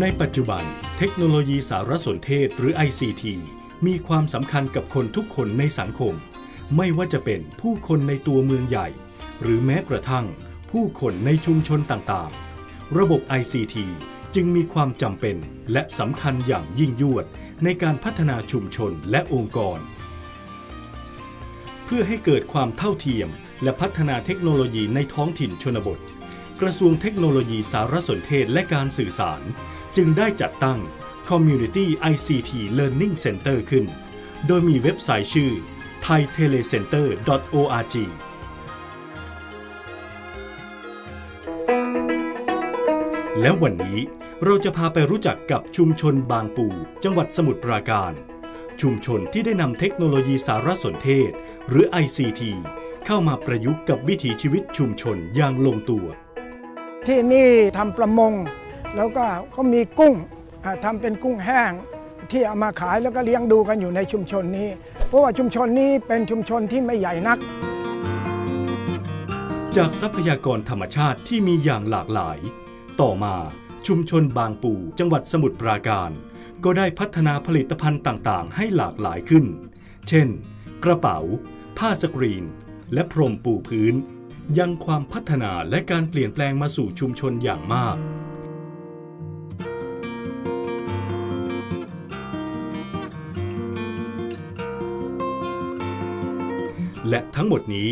ในปัจจุบัน เทคโนโลยีสารสนเทศหรือ ICT มีความสำคัญกับคนทุกคนในสังคม ไม่ว่าจะเป็นผู้คนในตัวเมืองใหญ่ หรือแม้กระทั่ง ผู้คนในชุมชนต่างๆ ระบบ ICT จึงมีความจำเป็นและสำคัญอย่างยิ่งยวด ในการพัฒนาชุมชนและองค์กร เพื่อให้เกิดความเท่าเทียม และพัฒนาเทคโนโลยีในท้องถิ่นชนบท กระทรวงเทคโนโลยีสารสนเทศและการสื่อสาร จึงได้จัดตั้ง Community ICT Learning Center ขึ้น โดยมีเว็บไซต์ชื่อ thaitelecenter.org แล้ววันนี้ เราจะพาไปรู้จักกับชุมชนบางปูจังหวัดสมุทรปราการ ชุมชนที่ได้นำเทคโนโลยีสารสนเทศ หรือ ICT เข้ามาประยุกต์กับวิถีชีวิตชุมชนอย่างลงตัว ที่นี่ทำประมง แล้วก็ก็มีกุ้งอ่าทำเป็นกุ้งแห้งที่เอามาขายแล้วก็เลี้ยงดูกันอยู่ในชุมชนนี้ เพราะว่าชุมชนนี้เป็นชุมชนที่ไม่ใหญ่นัก จากทรัพยากรธรรมชาติที่มีอย่างหลากหลาย ต่อมา ชุมชนบางปูจังหวัดสมุทรปราการ ก็ได้พัฒนาผลิตภัณฑ์ต่างๆ ให้หลากหลายขึ้น เช่น กระเป๋า ผ้าสกรีน และพรมปูพื้น ยังความพัฒนาและการเปลี่ยนแปลงมาสู่ชุมชนอย่างมากและทั้งหมดนี้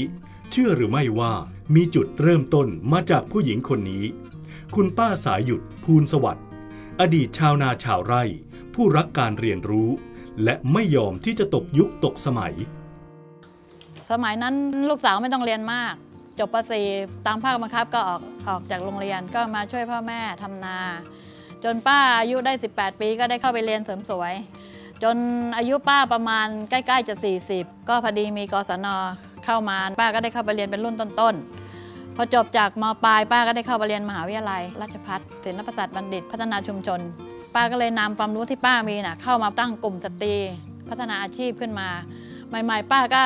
เชื่อหรือไม่ว่ามีจุดเริ่มต้นมาจากผู้หญิงคนนี้ คุณป้าสายหยุดภูลสวัสดิ์อดีตชาวนาชาวไร่ ผู้รักการเรียนรู้ และไม่ยอมที่จะตกยุคตกสมัย สมัยนั้นลูกสาวไม่ต้องเรียนมาก จบป .4 ตามภาคบังคับก็ออกออกจากโรงเรียนก็มาช่วยพ่อแม่ทำนา จนป้าอายุได้ 18 ปีก็ได้เข้าไปเรียนเสริมสวย จนอายุป้าประมาณใกล้ ๆ จะ 40 ก็พอดีมีกศนเข้ามา ป้าก็ได้เข้าไปเรียนเป็นรุ่นต้นๆ พอจบจากมปลายป้าก็ได้เข้าไปเรียนมหาวิทยาลัย ราชภัฏศิลปศาสตร์บัณฑิต พัฒนาชุมชน ป้าก็เลยนำความรู้ที่ป้ามีน่ะเข้ามาตั้งกลุ่มสตรี พัฒนาอาชีพขึ้นมา ใหม่ๆ ป้าก็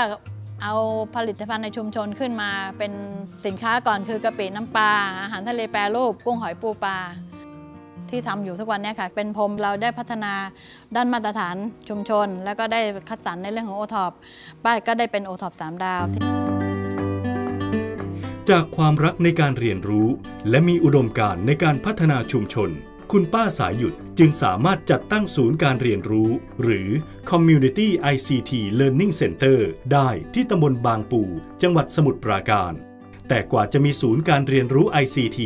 เอาผลิตภัณฑ์ในชุมชนขึ้นมา เป็นสินค้าก่อนคือกะปิน้ำปลาอาหารทะเลแปรรูปกุ้งหอยปูปลาที่ทำอยู่ทุกวันนี้ค่ะ เป็นพรมเราได้พัฒนาด้านมาตรฐานชุมชน แล้วก็ได้คัดสรรในเรื่องของโอท็อปป้าก็ได้เป็นโอท็อปสามดาว จากความรักในการเรียนรู้ และมีอุดมการณ์ในการพัฒนาชุมชน คุณป้าสายหยุดจึงสามารถจัดตั้งศูนย์การเรียนรู้ หรือ Community ICT Learning Center ได้ที่ตำบลบางปู จังหวัดสมุทรปราการ แต่กว่าจะมีศูนย์การเรียนรู้ ICT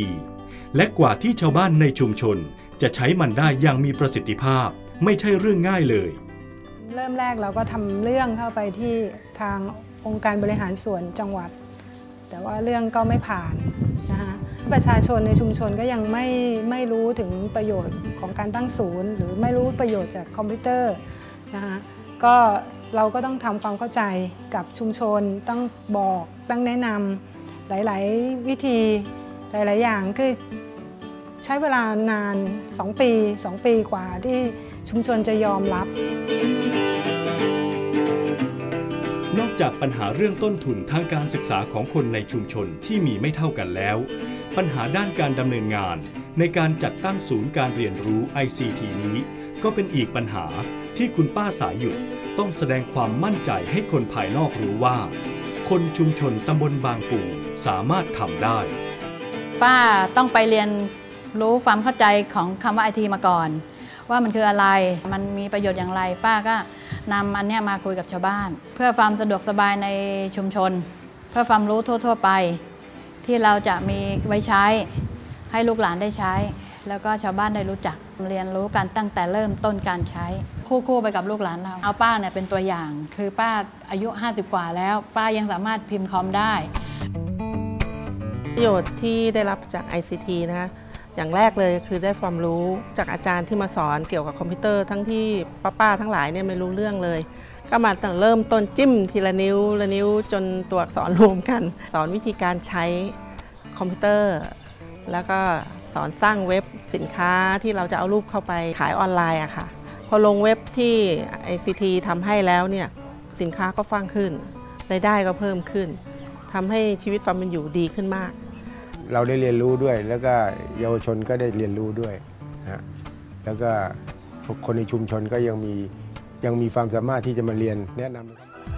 และกว่าที่ชาวบ้านในชุมชน จะใช้มันได้อย่างมีประสิทธิภาพ ไม่ใช่เรื่องง่ายเลย เริ่มแรกเราก็ทำเรื่องเข้าไปที่ทางองค์การบริหารส่วนจังหวัด แต่ว่าเรื่องก็ไม่ผ่านนะคะประชาชนในชุมชนก็ยังไม่ไม่รู้ถึงประโยชน์ของการตั้งศูนย์ หรือไม่รู้ประโยชน์จากคอมพิวเตอร์นะคะก็เราก็ต้องทำความเข้าใจกับชุมชนต้องบอกต้องแนะนำหลาย ๆ วิธีหลาย ๆ อย่างคือใช้เวลานาน 2 ปี 2 ปีกว่าที่ชุมชนจะยอมรับ นอกจากปัญหาเรื่องต้นทุนทางการศึกษาของคนในชุมชนที่มีไม่เท่ากันแล้ว ปัญหาด้านการดำเนินงาน ในการจัดตั้งศูนย์การเรียนรู้ ICT นี้ ก็เป็นอีกปัญหาที่คุณป้าสายหยุดต้องแสดงความมั่นใจให้คนภายนอกรู้ว่า คนชุมชนตำบลบางปูสามารถทำได้ ป้าต้องไปเรียนรู้ความเข้าใจของคำว่าไอทีมาก่อน ว่ามันคืออะไรมันมีประโยชน์อย่างไร ป้าก็ นำอันเนี้ยมาคุยกับชาวบ้าน เพื่อความสะดวกสบายในชุมชน เพื่อความรู้ทั่ว ๆ ไป ที่เราจะมีไว้ใช้ให้ลูกหลานได้ใช้ แล้วก็ชาวบ้านได้รู้จักเรียนรู้กันตั้งแต่เริ่มต้นการใช้ คู่ๆไปกับลูกหลานเรา เอาป้าเนี่ยเป็นตัวอย่าง คือป้าอายุ 50 กว่าแล้ว ป้ายังสามารถพิมพ์คอมได้ ประโยชน์ที่ได้รับจาก ICT นะคะ อย่างแรกเลยคือได้ความรู้จากอาจารย์ที่มาสอนเกี่ยวกับคอมพิวเตอร์ทั้งที่ป้าๆทั้งหลายเนี่ยไม่รู้เรื่องเลย ก็มาตั้งเริ่มต้นจิ้มทีละนิ้วละนิ้วจนตัวอักษรรวมกัน สอนวิธีการใช้คอมพิวเตอร์ แล้วก็สอนสร้างเว็บสินค้าที่เราจะเอารูปเข้าไปขายออนไลน์อะค่ะ พอลงเว็บที่ ICT ทำให้แล้วเนี่ยสินค้าก็ดังขึ้นรายได้ก็เพิ่มขึ้นทำให้ชีวิตความเป็นอยู่ดีขึ้นมาก เราได้เรียนรู้ด้วย แล้วก็เยาวชนก็ได้เรียนรู้ด้วยนะแล้วก็คนในชุมชนก็ยังมียังมีความสามารถที่จะมาเรียนแนะนำ